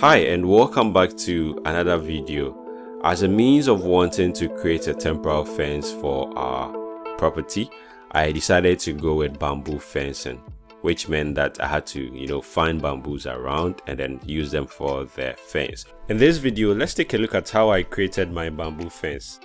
Hi and welcome back to another video. As a means of wanting to create a temporal fence for our property, I decided to go with bamboo fencing which meant that I had to, you know, find bamboos around and then use them for the fence. In this video, let's take a look at how I created my bamboo fence.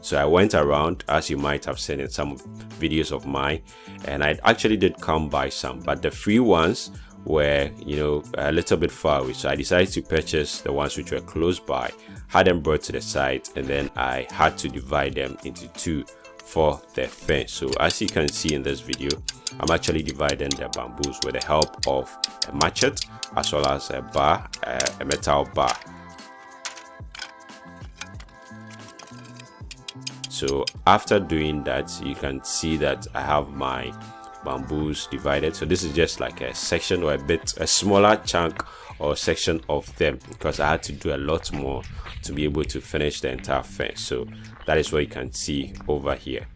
So I went around as you might have seen in some videos of mine and I actually did come by some but the free ones were you know a little bit far away. So I decided to purchase the ones which were close by had them brought to the site and then I had to divide them into two for the fence. So as you can see in this video I'm actually dividing the bamboos with the help of a machete as well as a bar a metal bar. So after doing that you can see that i have my bamboos divided. So this is just like a section or a bit a smaller chunk or section of them because i had to do a lot more to be able to finish the entire fence. So that is what you can see over here.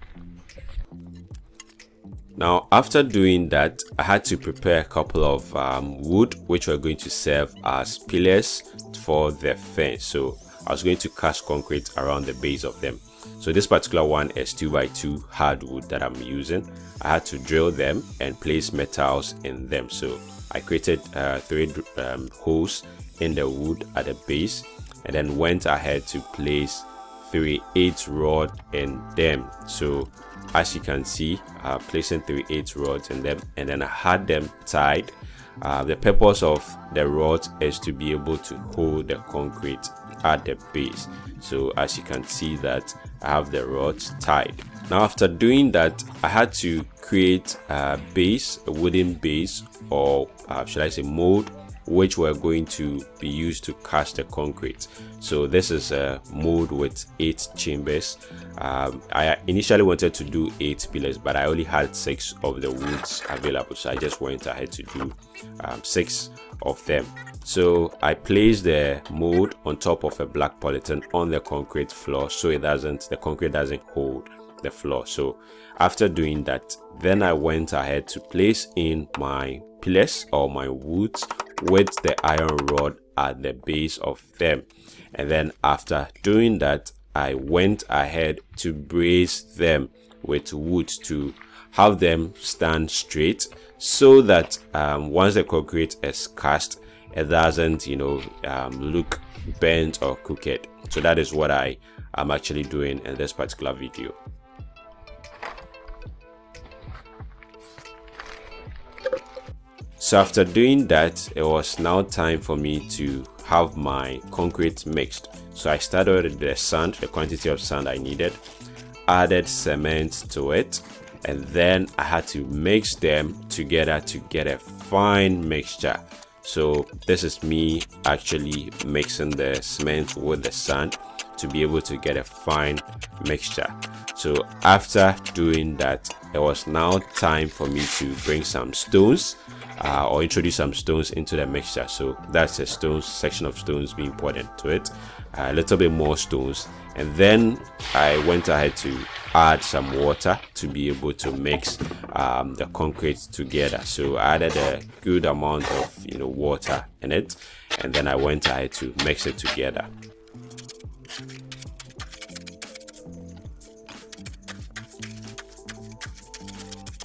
Now after doing that i had to prepare a couple of um, wood which were going to serve as pillars for the fence. So i was going to cast concrete around the base of them so this particular one is 2 by 2 hardwood that I'm using. I had to drill them and place metals in them. So I created uh, three um, holes in the wood at the base and then went ahead to place three 8 rod in them. So as you can see, uh, placing three 8 rods in them and then I had them tied. Uh, the purpose of the rods is to be able to hold the concrete at the base. So as you can see that I have the rods tied. Now after doing that I had to create a base a wooden base or uh, should I say mold which were going to be used to cast the concrete. So this is a mold with eight chambers. Um, i initially wanted to do eight pillars but i only had six of the woods available. So i just went ahead to do um, six of them so i placed the mold on top of a black polythene on the concrete floor so it doesn't the concrete doesn't hold the floor. So after doing that then i went ahead to place in my pillars or my woods with the iron rod at the base of them. And then after doing that i went ahead to brace them with wood to have them stand straight so that um, once the concrete is cast it doesn't you know um, look bent or crooked. So that is what i am actually doing in this particular video. So after doing that it was now time for me to have my concrete mixed. So i started with the sand the quantity of sand i needed added cement to it and then i had to mix them together to get a fine mixture so this is me actually mixing the cement with the sand to be able to get a fine mixture. So after doing that it was now time for me to bring some stones uh, or introduce some stones into the mixture. So that's a stones section of stones being poured into it a little bit more stones. And then i went ahead to add some water to be able to mix um, the concrete together. So i added a good amount of you know water in it and then i went ahead to mix it together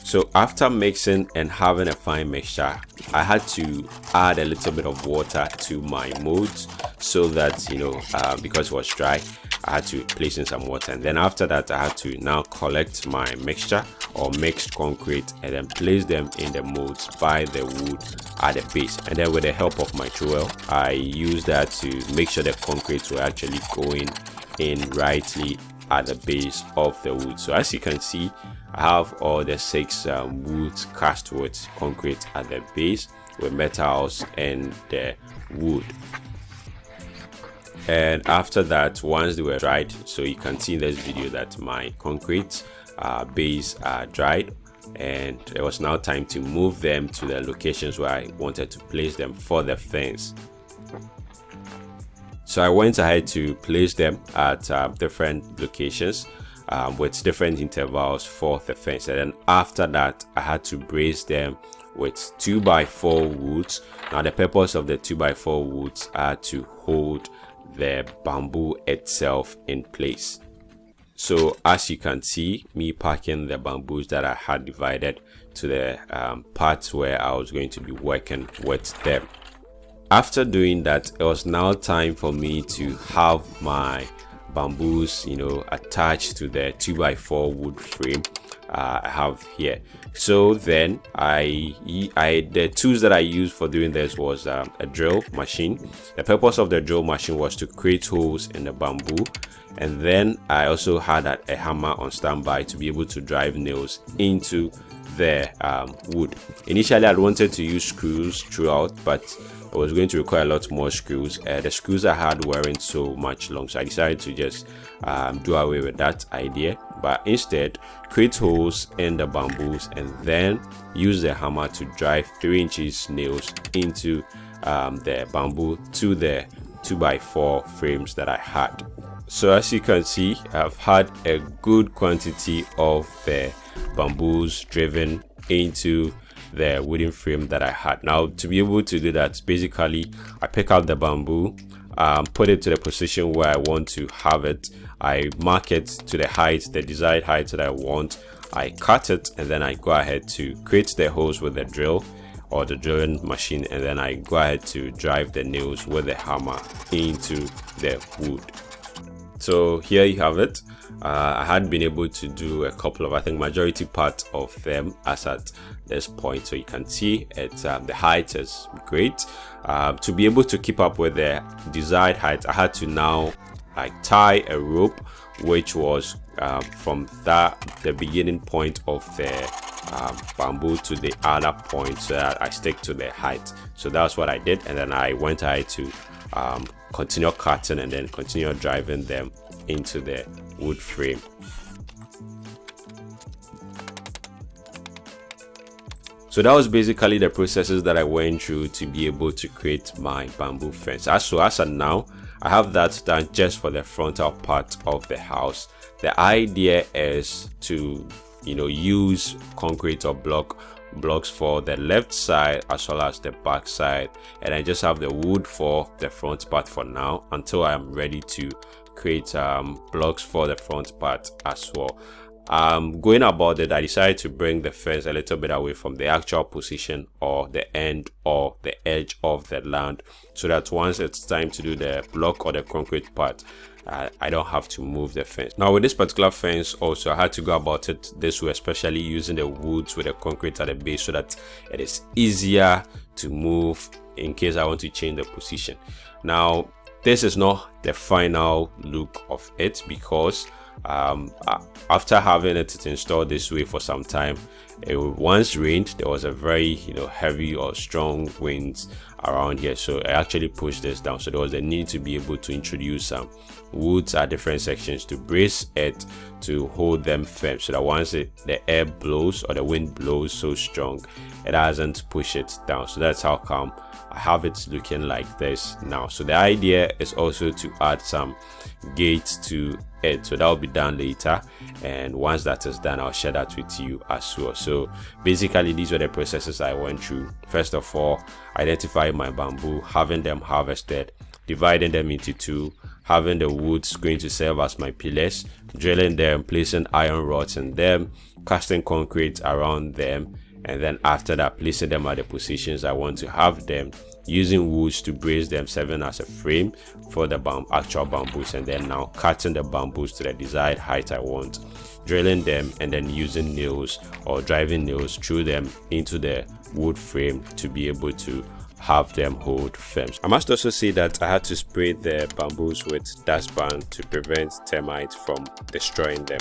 so after mixing and having a fine mixture i had to add a little bit of water to my molds so that you know uh, because it was dry i had to place in some water. And then after that i had to now collect my mixture or mixed concrete and then place them in the molds by the wood at the base. And then with the help of my trowel i used that to make sure the concrete were actually going in rightly at the base of the wood. So as you can see I have all the six um, woods cast with concrete at the base with metals and the wood. And after that once they were dried so you can see in this video that my concrete uh, base are dried and it was now time to move them to the locations where I wanted to place them for the fence so I went ahead to place them at uh, different locations um, with different intervals for the fence. And then after that I had to brace them with 2 by 4 woods. Now the purpose of the 2 by 4 woods are to hold the bamboo itself in place. So as you can see me packing the bamboos that i had divided to the um, parts where i was going to be working with them after doing that it was now time for me to have my bamboos you know attached to the 2 by 4 wood frame uh, I have here. So then I I the tools that I used for doing this was um, a drill machine. The purpose of the drill machine was to create holes in the bamboo. And then I also had a, a hammer on standby to be able to drive nails into the um, wood. Initially I wanted to use screws throughout but it was going to require a lot more screws uh, the screws I had weren't so much long so I decided to just um, do away with that idea. But instead create holes in the bamboos and then use the hammer to drive 3 inches nails into um, the bamboo to the 2x4 frames that I had. So as you can see I've had a good quantity of the bamboos driven into the wooden frame that I had. Now to be able to do that, basically I pick out the bamboo, um, put it to the position where I want to have it. I mark it to the height, the desired height that I want. I cut it and then I go ahead to create the holes with the drill or the drilling machine and then I go ahead to drive the nails with the hammer into the wood. So here you have it. Uh, I had been able to do a couple of, I think majority part of them as at this point. So you can see it, um, the height is great. Uh, to be able to keep up with the desired height, I had to now like tie a rope, which was um, from that the beginning point of the um, bamboo to the other point so that I stick to the height. So that's what I did. And then I went ahead to um, continue cutting and then continue driving them into the wood frame so that was basically the processes that i went through to be able to create my bamboo fence. As so as of now i have that done just for the frontal part of the house. The idea is to you know use concrete or block blocks for the left side as well as the back side. And I just have the wood for the front part for now until I am ready to create um, blocks for the front part as well um, going about it I decided to bring the fence a little bit away from the actual position or the end or the edge of the land so that once it's time to do the block or the concrete part uh, I don't have to move the fence. Now with this particular fence also I had to go about it this way especially using the woods with the concrete at the base so that it is easier to move in case I want to change the position. Now this is not the final look of it because um, after having it installed this way for some time it once rained there was a very you know heavy or strong winds around here. So i actually pushed this down. So there was a need to be able to introduce some woods at different sections to brace it to hold them firm so that once it, the air blows or the wind blows so strong it doesn't push it down. So that's how come i have it looking like this now. So the idea is also to add some gates to it. So that will be done later. And once that is done i'll share that with you as well so basically these were the processes i went through. First of all identifying my bamboo having them harvested dividing them into two having the woods going to serve as my pillars drilling them placing iron rods in them casting concrete around them and then after that placing them at the positions i want to have them using woods to brace them serving as a frame for the bam actual bamboos and then now cutting the bamboos to the desired height I want drilling them and then using nails or driving nails through them into the wood frame to be able to have them hold firm. I must also say that I had to spray the bamboos with Dursban to prevent termites from destroying them.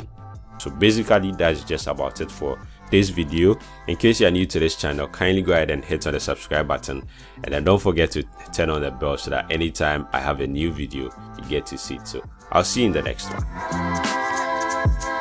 So basically that's just about it for this video. In case you are new to this channel kindly go ahead and hit on the subscribe button. And then don't forget to turn on the bell so that anytime i have a new video you get to see it so i'll see you in the next one